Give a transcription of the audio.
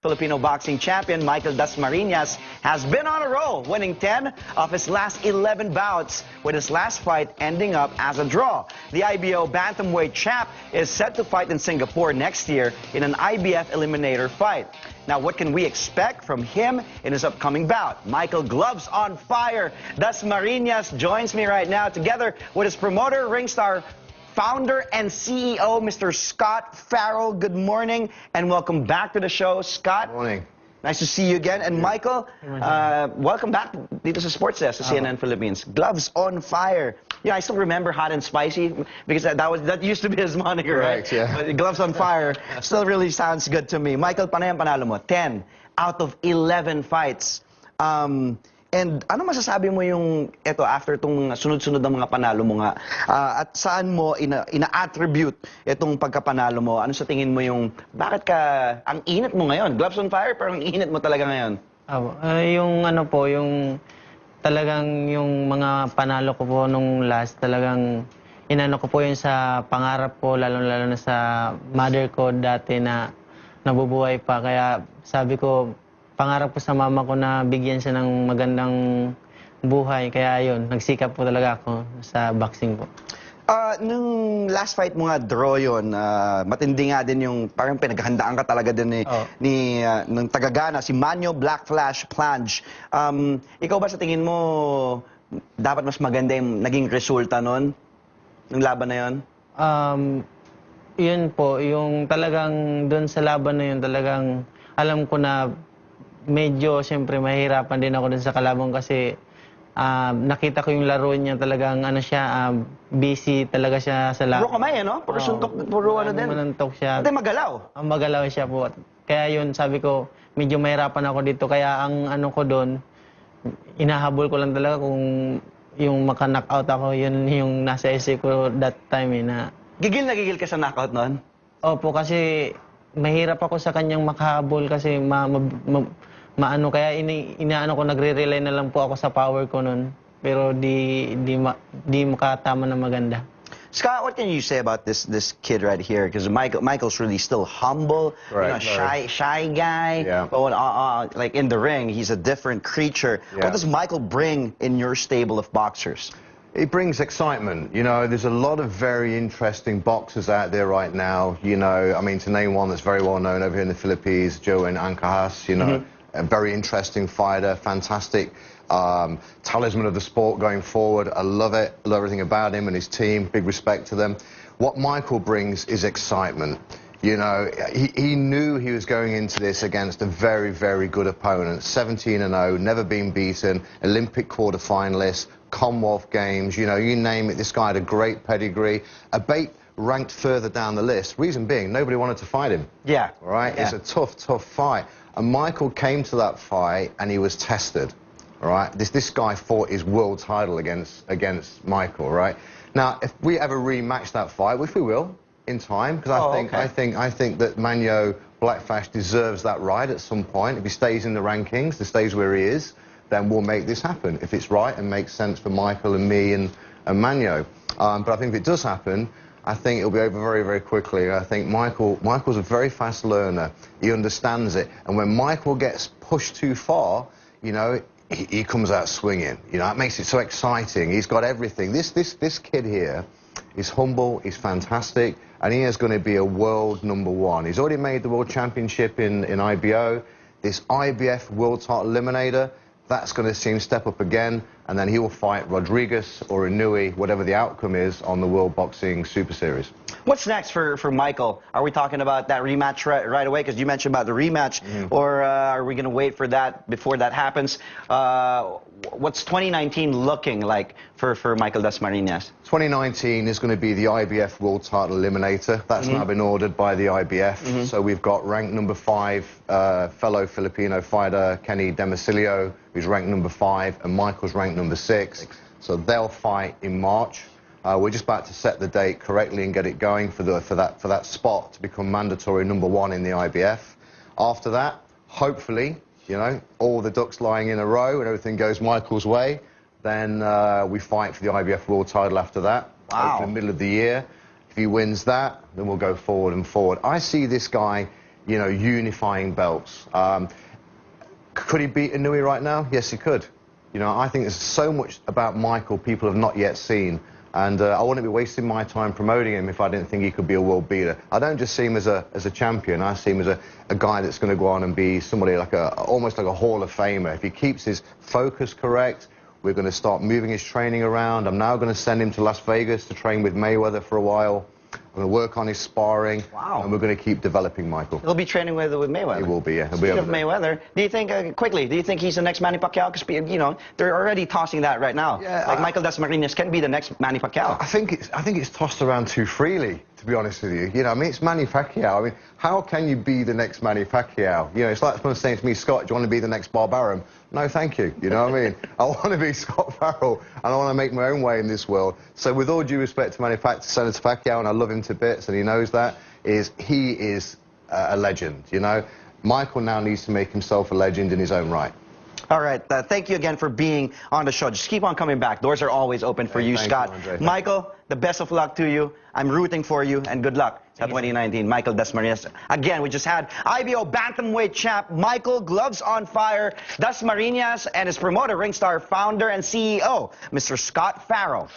Filipino boxing champion Michael Dasmariñas has been on a roll, winning 10 of his last 11 bouts, with his last fight ending up as a draw. The IBO bantamweight champ is set to fight in Singapore next year in an IBF eliminator fight. Now, what can we expect from him in his upcoming bout? Michael Gloves on fire. Dasmariñas joins me right now, together with his promoter, Ringstar founder and CEO, Mr. Scott Farrell. Good morning and welcome back to the show, Scott. Morning. Nice to see you again. And Michael, uh, welcome back dito sa Sports Desk sa CNN Philippines. Gloves on fire. Yeah, I still remember hot and spicy because that, that was that used to be his moniker, Correct, right? yeah. But gloves on fire still really sounds good to me. Michael, paano yung panalo mo? 10 out of 11 fights. Um, and ano masasabi mo yung eto after itong sunod-sunod ng mga panalo mo nga ah, at saan mo ina, ina-attribute itong pagkapanalo mo? Ano sa tingin mo yung bakit ka ang init mo ngayon? Gloves on fire pero ang init mo talaga ngayon. Apo. Ah, yung ano po, yung talagang yung mga panalo ko po nung last, talagang inano ko po yun sa pangarap ko, lalo-lalo na sa mother ko dati na nabubuhay pa. Kaya sabi ko, pangarap ko sa mama ko na bigyan siya ng magandang buhay. Kaya yun, nagsikap po talaga ako sa boxing po. Ah, nung last fight mo nga, draw yun, ah, matindi nga din yung parang pinaghandaan ka talaga din ni, Oo. ni ah, ng tagagana, si Manyo Black Flash Plunge. Um, ikaw ba sa tingin mo, dapat mas maganda yung naging resulta nun? Nung laban na yun? Um, yun po, yung talagang doon sa laban na yun, talagang alam ko na medyo siyempre mahirapan din ako dun sa kalaban kasi ah, nakita ko yung laro niya talagang ano siya, ah, busy talaga siya sa Puro laban. kamay, ano? Puro suntok, puro ano din. Manantok siya. Hindi magalaw. Ang magalaw siya po. Kaya yun, sabi ko, medyo mahirapan ako dito. Kaya ang ano ko doon, inahabol ko lang talaga kung yung maka-knockout ako, yun yung nasa isip ko that time eh, na Gigil na gigil ka sa knockout nun? Opo, kasi mahirap ako sa kanyang makahabol kasi ma, ma, ma- maano kaya ini, inaano ko nagre-rely na lang po ako sa power ko noon. Pero di di ma, di makatama na maganda. Scott, what can you say about this this kid right here? Because Michael Michael's really still humble, you Right, know, shy shy guy. Yeah. But when, uh, uh, like in the ring, he's a different creature. Yeah. What does Michael bring in your stable of boxers? It brings excitement. You know, there's a lot of very interesting boxers out there right now. You know, I mean, to name one that's very well known over here in the Philippines, Jerwin Ancajas, you know, a very interesting fighter, fantastic um, talisman of the sport going forward. I love it. I love everything about him and his team. Big respect to them. What Michael brings is excitement. You know, he, he knew he was going into this against a very, very good opponent. 17 and 0, never been beaten, Olympic quarter finalist, Commonwealth Games, you know, you name it. This guy had a great pedigree. A bait ranked further down the list. Reason being, nobody wanted to fight him. Yeah. All right? It's a tough, tough fight. And Michael came to that fight and he was tested. All right? This, this guy fought his world title against, against Michael, right? Now, if we ever rematch that fight, which we will in time, because I, Oh, think, okay. I, think, I think that Manyo Blackfash deserves that right at some point. If he stays in the rankings, he stays where he is, then we'll make this happen. If it's right and makes sense for Michael and me and, and Manyo. Um, but I think if it does happen, I think it'll be over very, very quickly. I think Michael, Michael's a very fast learner. He understands it. And when Michael gets pushed too far, you know, he, he comes out swinging. You know, that makes it so exciting. He's got everything. This, this, this kid here is humble, he's fantastic, and he is going to be a world number one. He's already made the world championship in, in IBO. This IBF world title eliminator, that's going to see him step up again, and then he will fight Rodriguez or Inoue, whatever the outcome is, on the World Boxing Super Series. What's next for, for Michael? Are we talking about that rematch right, right away? Because you mentioned about the rematch, or uh, are we going to wait for that before that happens? Uh, what's 2019 looking like for, for Michael Dasmariñas? 2019 is going to be the IBF World Title Eliminator. That's now been ordered by the IBF. So we've got ranked number five uh, fellow Filipino fighter Kenny Demecillo, who's ranked number five, and Michael's ranked number six. So they'll fight in March. Uh, we're just about to set the date correctly and get it going for, the, for, that, for that spot to become mandatory number one in the IBF. After that, hopefully, you know, all the ducks lying in a row and everything goes Michael's way, then uh, we fight for the IBF World title after that. Wow. In the middle of the year. If he wins that, then we'll go forward and forward. I see this guy you know, unifying belts. Um, could he beat Inoue right now? Yes, he could. You know, I think there's so much about Michael people have not yet seen. And uh, I wouldn't be wasting my time promoting him if I didn't think he could be a world beater. I don't just see him as a, as a champion. I see him as a, a guy that's going to go on and be somebody like a, almost like a Hall of Famer. If he keeps his focus correct, we're going to start moving his training around. I'm now going to send him to Las Vegas to train with Mayweather for a while. Going to work on his sparring. Wow. And we're going to keep developing Michael. He'll be training with, with Mayweather. He will be, yeah. He'll be Speaking over of. Mayweather, do you think, uh, quickly, do you think he's the next Manny Pacquiao? Because, you know, they're already tossing that right now. Yeah, like I- Michael Dasmariñas can be the next Manny Pacquiao. I think it's I think it's tossed around too freely, to be honest with you. You know, I mean, it's Manny Pacquiao. I mean, how can you be the next Manny Pacquiao? You know, it's like someone saying to me, Scott, do you want to be the next Bob Arum? No, thank you. You know what I mean? I want to be Scott Farrell, and I want to make my own way in this world. So, with all due respect to Manny Pac- Senator Pacquiao, and I love him to bits, and he knows that, is he is uh, a legend. You know, Michael now needs to make himself a legend in his own right. All right. Uh, thank you again for being on the show. Just keep on coming back. Doors are always open for Hey, you, Scott. you, Michael, the best of luck to you. I'm rooting for you, and good luck at 2019. Michael Dasmariñas. Again, we just had IBO Bantamweight champ Michael Gloves on Fire Dasmariñas and his promoter, Ringstar founder and CEO, Mr. Scott Farrell.